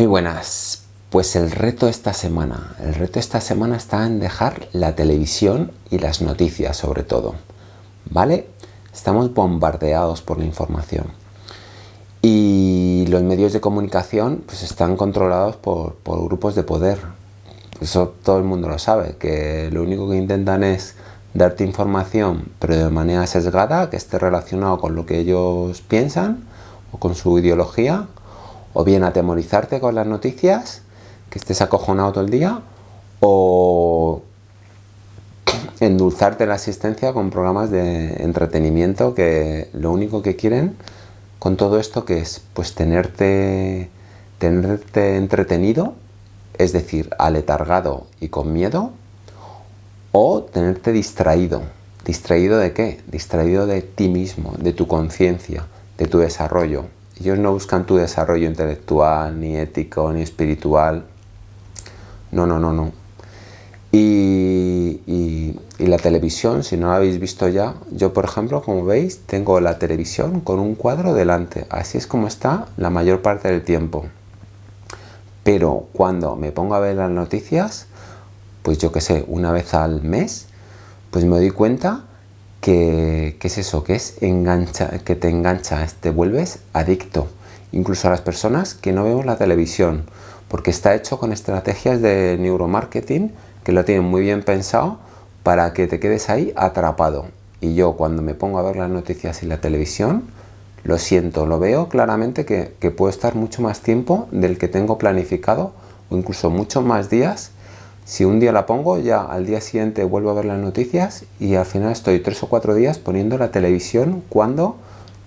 Muy buenas. Pues el reto esta semana, el reto esta semana está en dejar la televisión y las noticias sobre todo, ¿vale? Estamos bombardeados por la información y los medios de comunicación pues están controlados por, por grupos de poder. Eso todo el mundo lo sabe, que lo único que intentan es darte información pero de manera sesgada, que esté relacionado con lo que ellos piensan o con su ideología o bien atemorizarte con las noticias, que estés acojonado todo el día, o endulzarte la asistencia con programas de entretenimiento que lo único que quieren con todo esto que es pues tenerte, tenerte entretenido, es decir, aletargado y con miedo, o tenerte distraído. ¿Distraído de qué? Distraído de ti mismo, de tu conciencia, de tu desarrollo. Ellos no buscan tu desarrollo intelectual, ni ético, ni espiritual. No, no, no, no. Y, la televisión, si no la habéis visto ya, yo por ejemplo, como veis, tengo la televisión con un cuadro delante. Así es como está la mayor parte del tiempo. Pero cuando me pongo a ver las noticias, pues yo que sé, una vez al mes, pues me doy cuenta que, es eso, que es engancha, que te engancha, te vuelves adicto, incluso a las personas que no vemos la televisión, porque está hecho con estrategias de neuromarketing que lo tienen muy bien pensado para que te quedes ahí atrapado. Y yo cuando me pongo a ver las noticias y la televisión, lo siento, lo veo claramente que, que puedo estar mucho más tiempo del que tengo planificado o incluso muchos más días si un día la pongo, ya al día siguiente vuelvo a ver las noticias y al final estoy tres o cuatro días poniendo la televisión cuando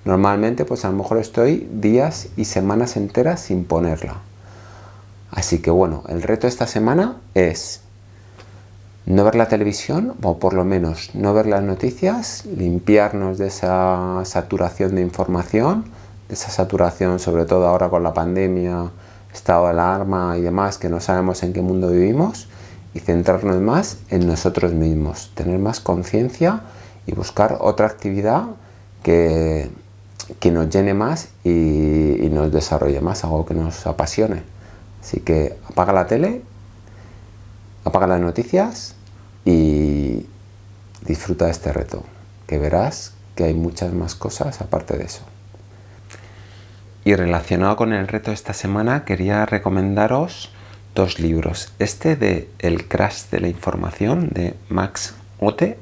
normalmente pues a lo mejor estoy días y semanas enteras sin ponerla. Así que bueno, el reto esta semana es no ver la televisión o por lo menos no ver las noticias, limpiarnos de esa saturación de información, de esa saturación sobre todo ahora con la pandemia, estado de alarma y demás que no sabemos en qué mundo vivimos y centrarnos más en nosotros mismos, tener más conciencia y buscar otra actividad que, que nos llene más y, nos desarrolle más, algo que nos apasione. Así que apaga la tele, apaga las noticias y disfruta de este reto, que verás que hay muchas más cosas aparte de eso. Y relacionado con el reto de esta semana, quería recomendaros dos libros. Este de El crash de la información de Max Ote,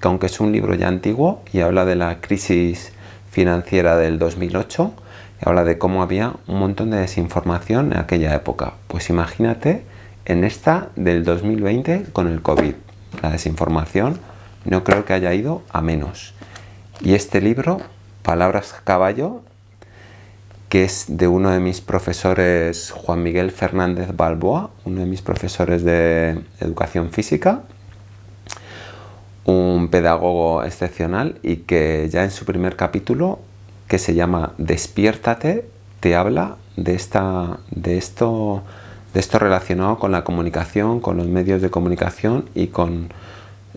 que aunque es un libro ya antiguo y habla de la crisis financiera del 2008, y habla de cómo había un montón de desinformación en aquella época. Pues imagínate en esta del 2020 con el COVID. La desinformación no creo que haya ido a menos. Y este libro, Palabras Caballo, que es de uno de mis profesores, Juan Miguel Fernández Balboa, uno de mis profesores de educación física, un pedagogo excepcional y que ya en su primer capítulo, que se llama Despiértate, te habla de, esta, de, esto, de esto relacionado con la comunicación, con los medios de comunicación y con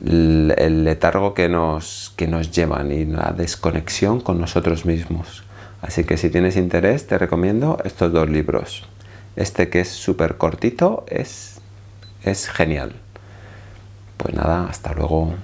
el letargo que nos, que nos llevan y la desconexión con nosotros mismos. Así que si tienes interés te recomiendo estos dos libros. Este que es súper cortito es, es genial. Pues nada, hasta luego.